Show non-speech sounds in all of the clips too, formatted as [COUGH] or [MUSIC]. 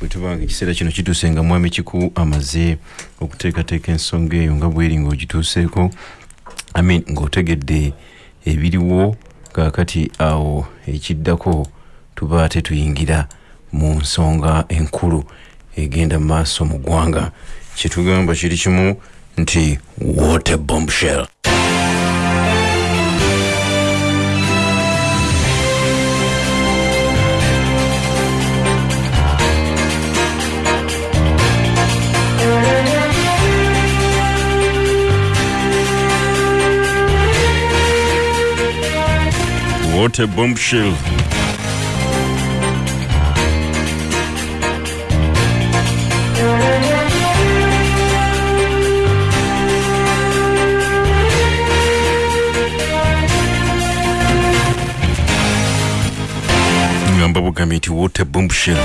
bwe tubanga ekiseera kino kituuse nga mwami kiku amaze okuteekateeka ensonga eyo nga bweri ng'ogituuseeko amin ng'otegedde ebiriwo kaakati awo ekiddako tuba ate tuyingira mu nsonga enkulu egenda mu maaso mu ggwanga. Kyetugamba kiri kimu nti water bombshell what a bombshell. ngamba bugambe nti what a bombshell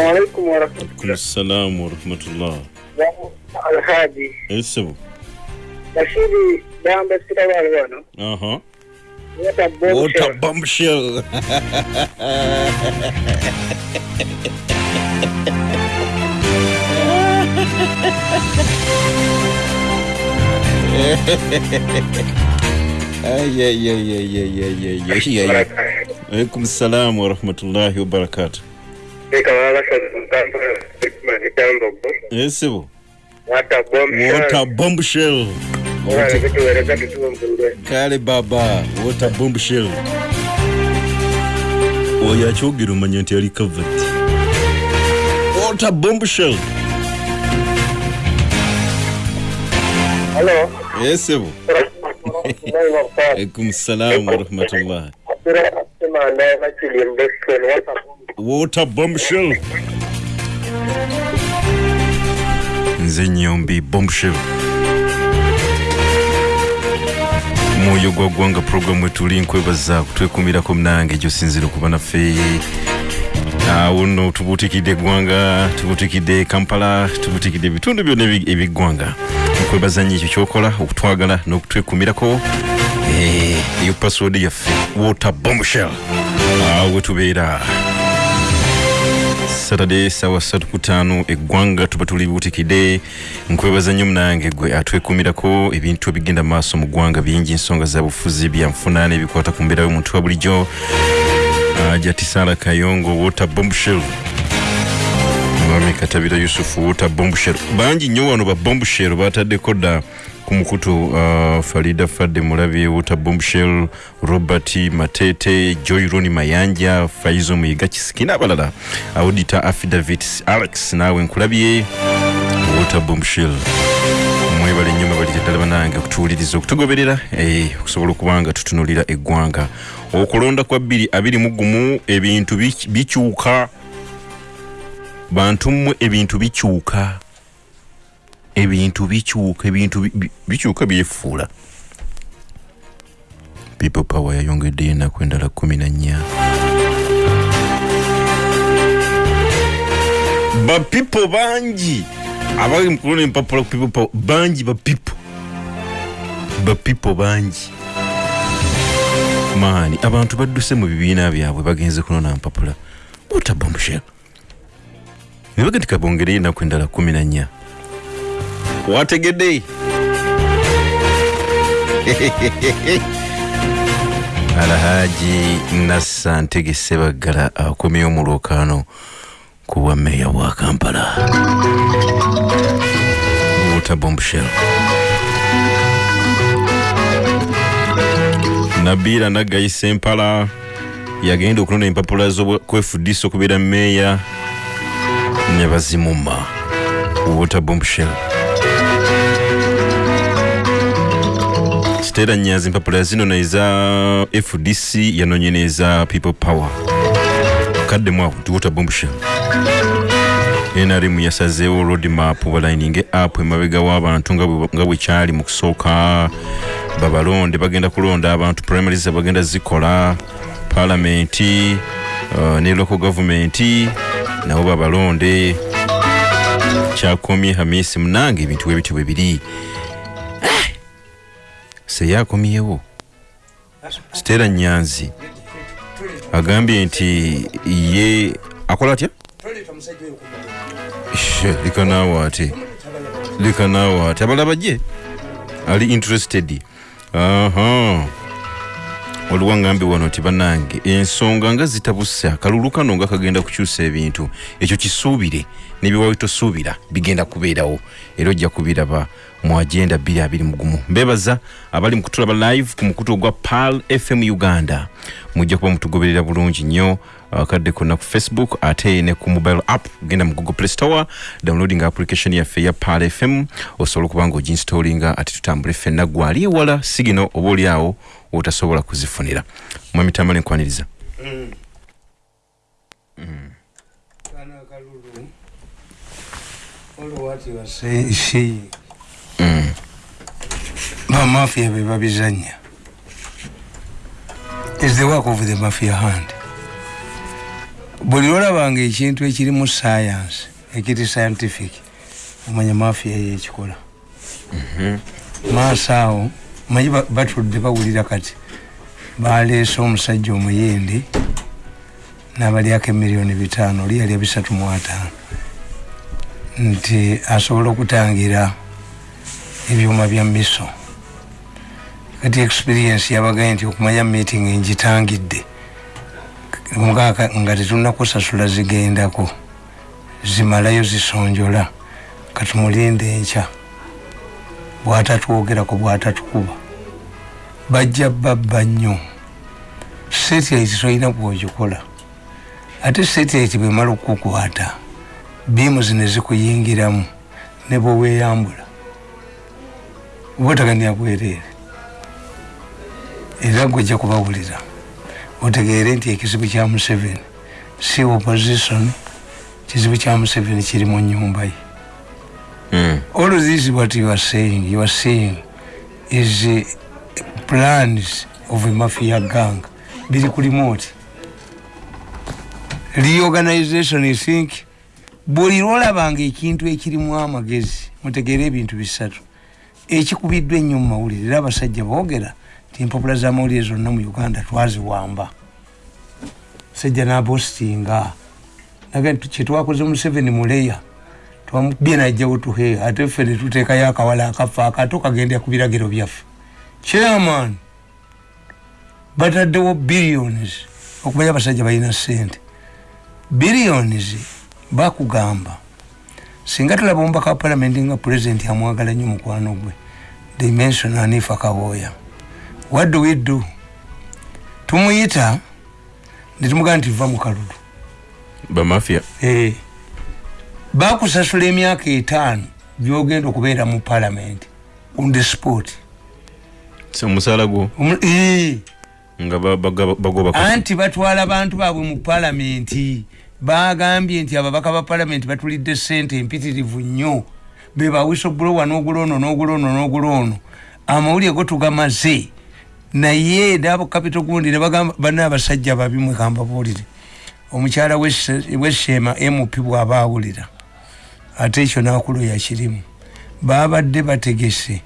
alaikum warahmatullah salam warahmatullah. alhaji esebo bashiri damba sitabali wano aha water bombshell. Ay ay ay ay ay ay ay ay alaikum salam warahmatullahi wabarakatuh. esibo water bomb shell kale baba water bomb shell oyo akyogera omanya nti yali covet water bomb shell esibo alaikum salamu warahmatullah Mbesken Wata bombshell nze nyombi bombshell mwoyo gwa ggwanga puroguramu wetuli nkwebaza kutwekumirako munange gyosinzira okuba naffe awo nno tubuutikidde eggwanga tubuutikidde kampala tubuutikidde ebitundu byonna eby'eggwanga nkwebaza nnyo ekyo kyokola okutwagala n'okutwekumirako. Eh, eyo password yaffe water bombshell awo wetubeera saturday sawa satu ku ttaano eggwanga tuba tulibuutikidde nkwebaza nnyo munange gwe atwekumirako ebintu ebigenda maaso mu ggwanga bingi ensonga za bufuzi byanfuna n'ebikwata ku mbeera y'omuntu wa bulijjo. Jatisala kayongo water bombshell mwami katabira yusufu water bombshell bangi nnyo wano ba bombshell bataddeko dda ku mukutu uh, farida fadde mulabye water bombshell robert matete joy roni mayanja faizo muyiga kisiki n'abalala audita affidavit alex naawe nkulabye water bombshell. Mwebale nnyo mwebalire ddala banange okutuwuliriza okutugoberera eh, okusobola okuba nga tutunulira eggwanga. Okulonda kwa bbiri abiri mu gumu ebintu bikyuka. Bantu mmwe ebintu bikyuka ebintu bikyuka ebintu bi- bi- bikyuka byefuula. People power yayongeddeyo ennaku endala kumi na nnya. Bapipo bangi abali mukulona empapula ku people power bangi bapipo bapipo bangi. Maani abantu badduse mu bibiina byabwe bagenze kunona mpapula. Otabombshel nebaga nti kabongereyo ennaku endala kumi na nnya wategedde [LAUGHS] alhaji nassa ntegese baggala akomyewo mu lwokaano ku bwa meeya bwa kampala. Water bombshell nabiira naggayisa empala yagenda okulonda empapula z'okwefudisa okubeera meeya ne bazimuma water siteera nyanzi empapula zino neza fdc yanonye neza people power. Kaddemu awo nti water bombshell nrm yasazeewo road map balining app emabega w'abantu nga bwe- kyali mu kusooka babalonde bagenda kulonda abantu primaries bagenda zikola palamenti uh, ne local government nabo babalonde kyakomye hamisi munange ebintu bwebityo bwe biri! Seya akomyewo sitera nyanzi agambye nti ye akola atya? Naawe ate. Leka naawe ate. Abalaba gye ali interested. Waliwo ngambi wano ti bannange ensonga nga zitabuse akalulu kano nga kagenda kukyusa ebintu ekyo kisuubire nebyewawe tosuubira bigenda kubeerawo era ojja kubiraba mu agenda 221 mbebaza abali mu kutulaba live ku mukutu ogwa pal fm uganda. Mujja kuba mutugoberera bulungi nnyo akadde konna ku facebook ate ne ku mobile app. Genda mu google play store downloading application yaffe ya pal fm osobola okuba nga oginstallinga ate tutambule ffenna. Gwali ewala sigino oba oli awo wotasobola kuzifunira. Mwami tambale nkwaniriza. Kana akalulu olwati wase Mm. bamafia be babizanya. Is the work of the mafia hand? Buli lwolabanga ekintu ekiri mu science ekiri scientific omanya mafia yekikola maaso awo manyi ba- batudde bawulira kati baleese omusajja omuyindi n'abalyako emiliyoni bitaano oli yalya bisatu mu ataano. Nti asobola okutangira ebyuma bya miso. Kati experience yabagaye nti okumanya meeting ngitangidde. Mugaka nga tetunakusasula zigendako zimalayo zisonjola katumulinde enkya. Bwatatwogerako bwatatukuba. Bajja babba nnyo. Satellite tolina bwogikola. Ate satellite bwemala okukukwata biimu zino zikuyingiramu ne bweweyambula oba otagania bwereere era gwojja kubawulira. Otegeere nti ekizibu kya museveni si opposition kizibu kya museveni kiri mu nyumba ye. Mm. all this what you are saying. You are saying is uh, plans of a mafia gang. Biri ku remote. Reorganization you think buli lwolabanga ekintu ekirimu amagezi mutegeere ebintu bisatu ekikubiddwa ennyo mu mawulire era abasajja boogera nti empapula z'amawulire zonna mu uganda twaziwamba sajja nabostinga kyetwakoze museveni muleya twamubye najjawo tuhe ate ffe netuteekayo akawala akafa akato kagenda ku biragiro byaffe. Chairman bataddewo billions okumanya abasajja balina sente billions bakugamba singa tulaba omubaka wa palamenti nga pulezidenti amwagala nnyo mukwano gwe dimension anifa kabooya what do we do? Tumuyita netumugamba nti va mu kalulu bamafia Eh, bakusasula emyaka etaano gyogenda okubeera mu palamenti on the sport. Si omusaala gwo? Omu- eh, nga bagoba anti batwala bantu baabwe mu palamenti bagambye nti ababaka ba palamenti batulidde sente empitirivu nnyo bebawisa obulowa n'oguloono n'oguloono n'oguloono amawulire go tugamaze naye nabo kapito gundi nebagamba bana abasajja babi mwegamba buulire. Omukyala w'esheema mp bw'aba awulira. Ate ekyo nakulo yakirimu babadde bategese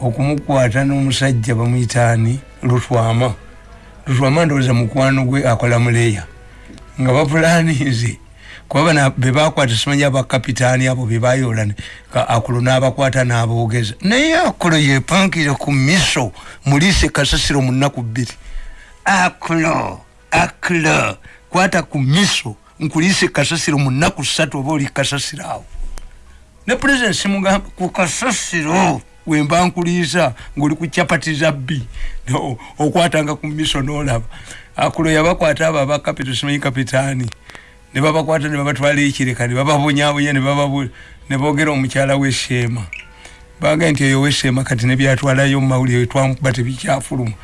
okumukwata n'omusajja bamuyitaani lutwama. Lutwama ndowooza mukwano gwe akola muleya nga bapulaninze kuba bana bebakwata simanyi abakapitaani abo bebayola akulo n'abakwata n'aboogeza. Naye akulo yepankire ku miso muliise kasasiro mu nnaku bbiri. Akulo akulo kwata ku miso nkuliise kasasiro mu nnaku ssatu oba oli kasasiro awo. Ne president simugamba ku kasasiro wemba nkuliisa ngaoli ku capati za bbi okwatanga ku miso nolaba. Akulo yabakwata abo abakapito simanyi kapitaani ne babakwata ne babatwala ekireka ne bababonyabonya ne boogera omukyala w'esheema baga nti eyo w'esheema kati ne byatwalayo mu mawulire twamukuba tebikyafuluma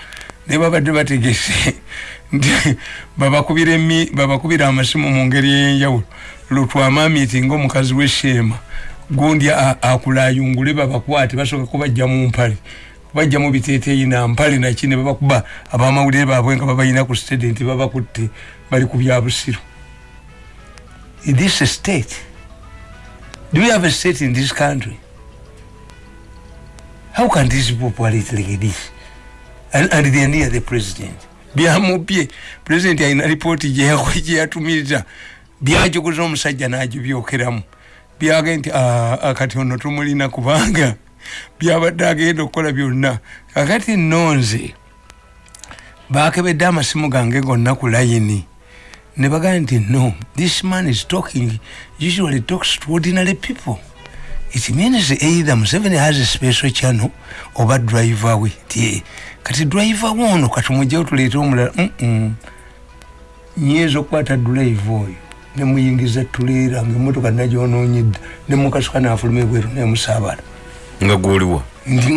ne babadde bategese [LAUGHS] nti babakubira amasimu mu ngeri ey'enjawulo. Lutwamamiti ngaomukazi w'esheema gundi a- akulayungule babakwate basooka kubajja mu mpale. Bajja mu biteeteeyi nampale naki ne babakuba abamawulire baabwe nga babalina ku student babakutte bali ku byabusiru is this state do we have a state in this country? How can these people operate like this? And, and they are near the president. Byamubye president alina ripooti gyeyatumiriza [LAUGHS] byajogoza omusajja nagibyokeramu byage nti "Ah, ah, kati ono tumulina kubanga. Byabadde agenda okukola byonna kakati nonze. Bakebedde amasimu gange gonna ku layini ne bagamba nti no this man is talking usually talks to ordinary people. It means either museveni has a special channel oba driver we. Ti kati driver wono katumujjeo tuleete omulala Mm-mm. nyeeza okukwata drive oyo nemuyingiza tuleera nga emotoka nagyonoonyedda nemukasuka nafuluma ebweru nemusaabala nga gwoliwa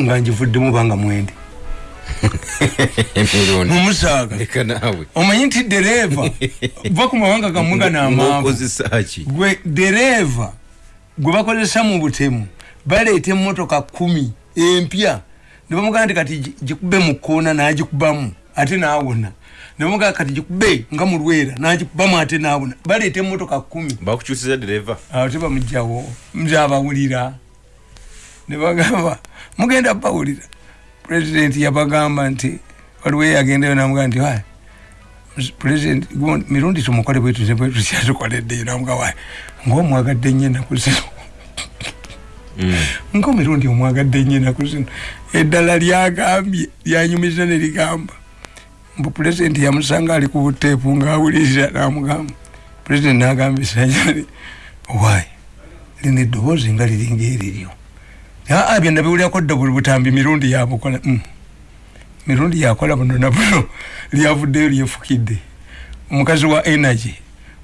nga ngivuddemu banga mwende [LAUGHS] mumusaaga leka naawe omanyi nti dereva [LAUGHS] va ku mawanga gammwe ganaamanvu ngaokozesa ki gwe dereva gwe bakozesa mu butemu baleeta emotoka kumi empya. Ne bamugamba nti kati gi- gikube mu koona n'agikubamu ate naawona ne bamugamba kati gikube nga mu lwera n'agikubamu ate naawona baleeta emotoka kumi bakukyusiza dereva? Awo tebamugjawo nzabawulira ne bagamba mugenda bawulira pulezidenti yabagamba nti waliwo eyagendayo namugamba nti "Wai, pulezidenti gundi- mirundi tumukole bwetuze bwetukyatukoleddeyo namuga wayi ngaomwagadde nnyo ennaku zino. Nga mirundi omwagadde nnyo ennaku zino. Eddala lyagambye lyanyumiza ne ligamba. Mbu pulezidenti yamusanga ali ku buteepu ngaawuliriza namugamba pulezidenti nagamba esanyali wayi lino eddoboozi nga liringa eriryo aa bye nabiwulirako dda buli butambi mirundi yabukola Mm. mirundi yakola buno na buno [LAUGHS] lyavuddeyo lyefukidde. Omukazi wa energy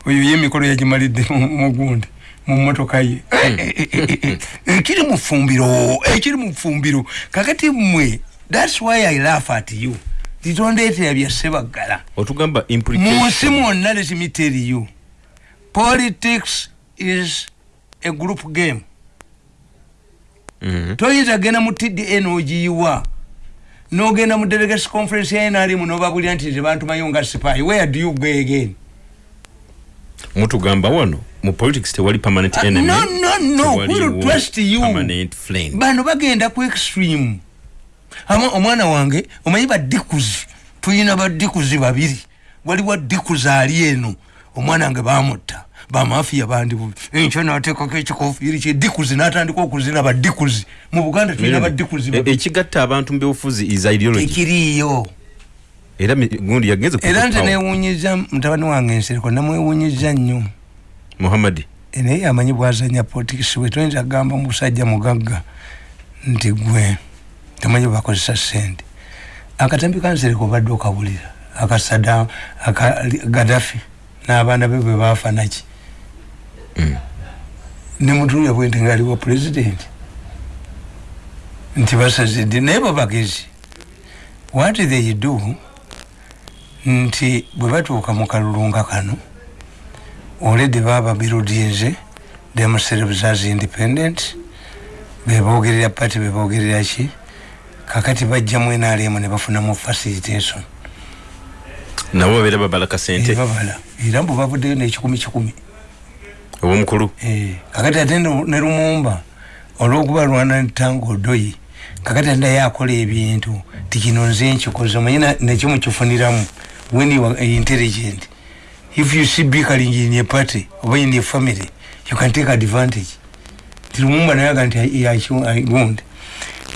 oyo ye emikolo yagimalidde mu- mugundi mu motoka ye. Ekiri mu fumbiro ekiri mu fumbiro. Kakati mmwe thats why i laugh at you. Titondeetera byasebaggala otugamba mu implication nsi mwonna let me tell you politics is a group game. Toyinza genda mu tda nogiyiwa nogenda mu delegates conference ya nrm nobabulira nti nze bantumayo nga sipayi. Where do you go again? Mutugamba wano mu politics tewali permanent Ah, enemy no, no, no, we'll trust you. permanent friend. Bano bagenda ku extreme. Ama omwana wange omanyi badikuzi tulina badikuzi babiri. Waliwo dikuzi ali eno. Omwana wange bamutta bamafiya bandi bubi enkyo nateekako ekikofiiri kye dikuzi natandika okuzina badikuzi mu buganda tulina badikuzi E- ekigatta abantu mu byobufuzi is ideology. Tekiriiyo era gundi yagenze era nze newunyiza mutabani wange ensereko namwewunyiza nnyo. Muhammadi naye amanyi bwazanya politikisi we toyinza kugamba musajja mugagga nti gwe tomanyi bwebakozesa sente akatambi kansereko obadde okabulira akasada aka gadafi n'abaana be bwe baafa naki nemutuulya bwenti ngaaliwo pulezidenti nti basazidde naye babagezi what they do nti bwe batuuka mu kalulunga kano already baba birudinze themselves as independent. Bebogerera party bebogerera ki? Kakati bajjamu nrm ne bafunamu facilitation. Nabo babeera babala kasente babala era mbu bavuddeyo n'ekikumi kikumi obwomukulu Eh, kakati ate ne lumumba olwokuba lwana ntanga odoyi kakati ate naye akola ebintu tikino nze nkikoze omanyi na- nakyo mukifuniramu when you are intelligent. If you see bickering in a party oba in a family you can take advantage. Ti lumumba naye aga nti yakiwundi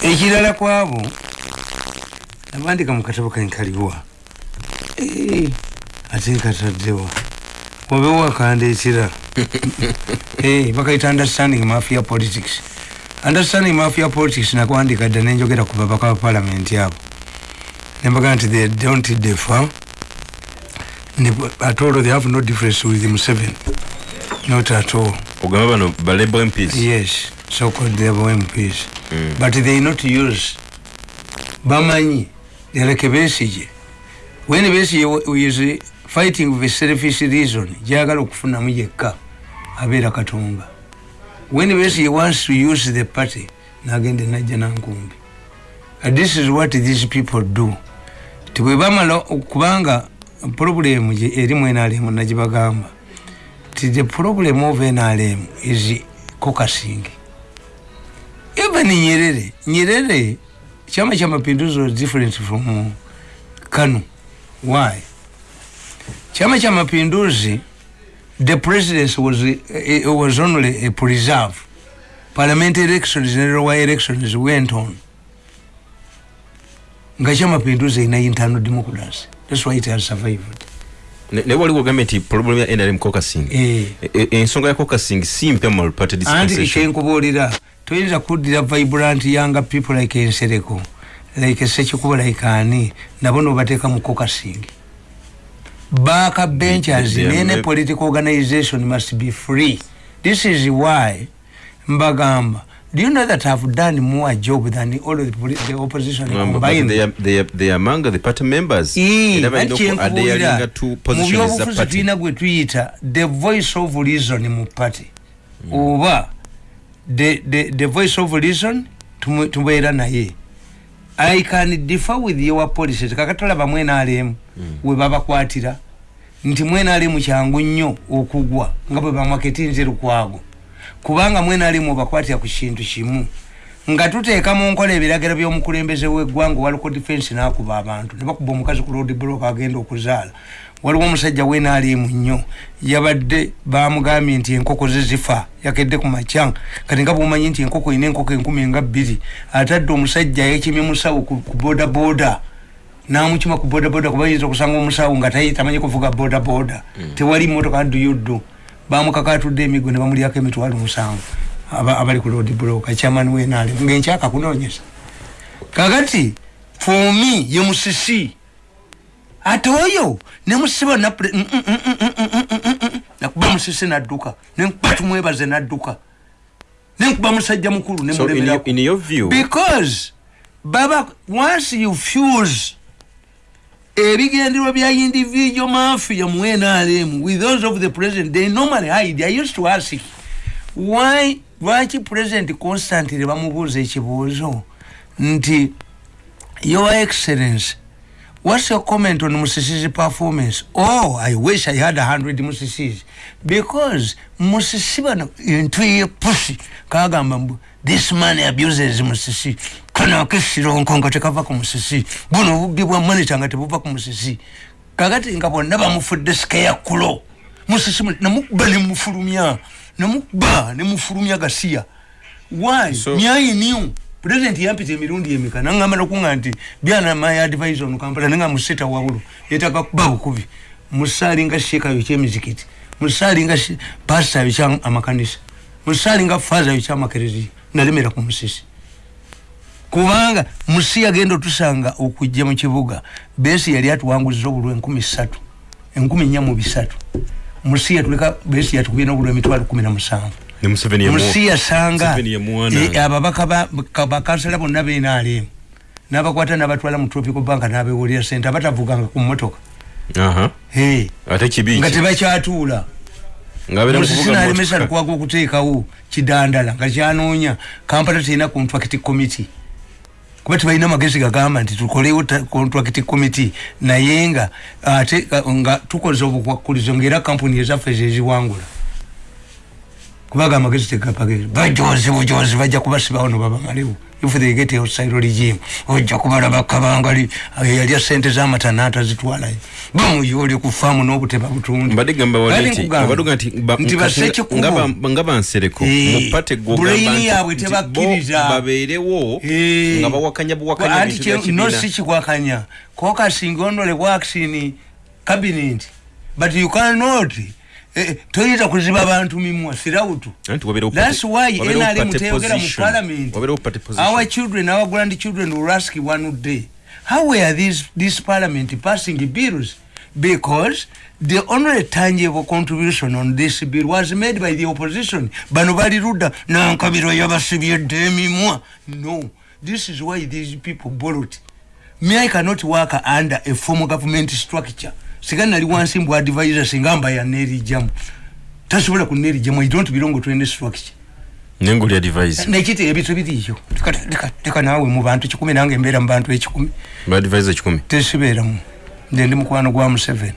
ekirala kwabo nabandika mu katabo kenkaliwa Eh, ate kataddewa obe wakandekera [LAUGHS] Bakaita understanding mafia politics. Understanding mafia politics nakwandika dda nenjogera ku babaka ba parliament abo nembaga nti they don't differ Ne- at all they have no difference with museveni not at all. Ogamba bano balebo mps yes so called the mps but they not use bamanyi like besige. When besige is fighting with selfish reason jagala okufunamu yekka abeera katumba. When besige wants to use the party nagende najja nankumbi this is what these people do. Tibwe bamala kubanga problem gye eri mu nrm nagibagamba ti the problem of nrm is cocasing even nyerere nyerere chama cha mapinduzi was different from kanu. Why? Chama cha mapinduzi the presidency was, it was only a preserve. Parliament elections and royal elections went on. Nga kyamapinduzi erina internal democracy? Thats why it has survived. Ne- naye waliwo ogambe nti problem ya nrm caucusing Eh. E- e- ensonga ya caucusing si mpya mu multiparty anti dispensation. kyenkubuulira toyinza kuddira vibrant younger people like ensereko like sekikubo like ani nabo nobateeka mu caucusing back benchers They- they are in any political organization must be free. This is why mbagamba do you know that i've done more job than all of the, the opposition but combined? they are- they are- they are among the party members. Mu byobufuzi tulina gwe tuyita the voice of reason mu party. Oba the, the, the voice of reason tumu- tubeera naye i can differ with your policies kakatolaba mwenalemu we babakwatira nti mwenalemu kyangu nnyo okugwa nga bwe bamaketi lukwago. Kubanga mwenalemu obakwatira ku kintu kimu. Nga tuteeka mu nkola ebiragiro by'omukulembeze w'eggwanga waliko defense n'akuba abantu. Ne bakuba omukazi ku road block agenda okuzaala waliwo omusajja wenaalemu nnyo. Yabadde bamugambye nti enkoko ze zifa yakedde ku macanga kati nga bwomanyi nti enkoko ina enkoko enkumi nga bbiri atadde omusajja yekimye musawo ku ku boda boda namukima ku boda boda kuba yinza okusanga omusawo nga tamanyi kuvuga boda boda tewali motoka duyuddu bamukakatudde emigo ne bamulyako emitwalo musanvu aba- abali ku road block. Chairman wenale ngaenkyaka kunonyesa kakati for me ye musisi ate oyo nemusiba nakuba musisi nadduka nenkuba tumwebaze nadduka. Nenkuba musajja mukulu nemulemerako because baba once you fuse ebigenderwa bya individual mafia mu nrm with those of the president they normally hide. I used to ask why lwaki president constantly bamubuuza ekibuuzo nti your excellence what's your comment on musisi's performance? Oh i wish i had a hundred musisis. Because musisi bano entwe yepusi kagamba mbu this man abuses musisi kano akesironko nga tekava ku musisi buno obubbi bwa monita nga tebuva ku musisi kakati nga bonna bamufudde sikeyakulo musisi mu- namukuba nemufulumya namukuba nemufulumya gasiya. Why? So- nyayi niyo president yampita emirundi emeka? Naŋŋamba nokuŋa nti byana my advisor ono kampala nenga musita wabulu yetaka kuba bukubi. Musaali nga sheekayo kyemizikiti musaali nga pasitayo kya amakanisa musaali nga faazayo kyamakereziya nalemera ku musisi. Kubanga musi yagenda otusanga okujja mu kibuga besi yali atuwanguziza obulwa enkumi ssatu enkumi nnya mu bisatu. Musi yatuleka besi yatukubye n'obulwa emitwalo kumi na musanvu musi yasanga ababaka ba- ka- bakansala bonna benaalemu n'abakwata n'abatwala mu tropical bank n'abewulira sente abatavuganga ku mmotoka. Nga tebakyatuula. Musisi nalemesa lukwaga okuteekawo kidandala nga kyanoonya kampala terina contract committee. Kuba tebalina magezi gagamba nti tukolewo contract committee naye nga ate nga- tukoze obukwakulizo ngaera kampuni ezaffe zeziwangula kubaga amagezi tegapagezi bajonzi bujonzi bajja kubasibawo nobabamalewo if they get outside regime. Ojja kubalaba kabangali yalya sente zamata naatazitwalayo bamuyoole ku faamu n'obuteba butundinti basekikubonga bansereko mupate gobulaini yaabwe tebakkiriza. babeerewo eh. nga bawakanya buwakanyaanti kikwakanya kokasinga onole vaccine cabinet but you cannot toyinza kuziba bantu mimwa sirautu. That's why nrm party teyogera mu parliament. Our children our grandchildren will ask one day how were these this parliament passing bills? Because the only tangible contribution on this bill was made by the opposition. Bano bali ludda nankabiro yabasibyedde emimwa. No. This is why these people borrowed. Me i cannot work under a formal government structure singa nali wansi mbw advisor singa mba yanerijjamu tasobola kunerijjamu i don't belong to any structure nengoli advise nekiti ebintu biriyo leka naawe mu bantu kikumi nange mbeera mu bantu ekikumi. Ba advise kikumi. Tesibeeramu. Nze ndi mukwano gwa museveni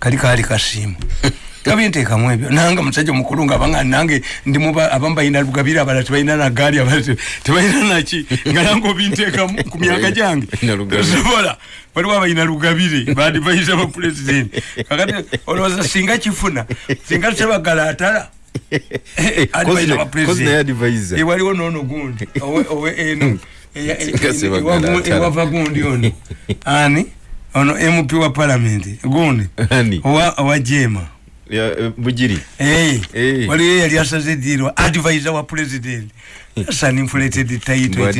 kali kaali kasiimu [LAUGHS] kabinteekamu ebyo nange musajja mukulu nga abanga nange ndimu abamu balina lugabire abala tebalina nagaali abala te- tebalina naki nga nange obinteekamu ku myaka gyange. Balina lugabire. sobola waliwo abalina lugabire badivaiza bapulezidenti kakati olowooza singa kifuna singa sebagala atala advisor wa kozi naye president. advise Eh, waliwo noono gundi. Owe owe eno e- e- ewa- atala. ewava gundi ono. [LAUGHS] Ani? Ono mp wa palamenti gundi? Owa owa jema. Ya, eh, bugiri Eh, Eh. waliyo yali asaze diro advisor wa president. That's an inflated title.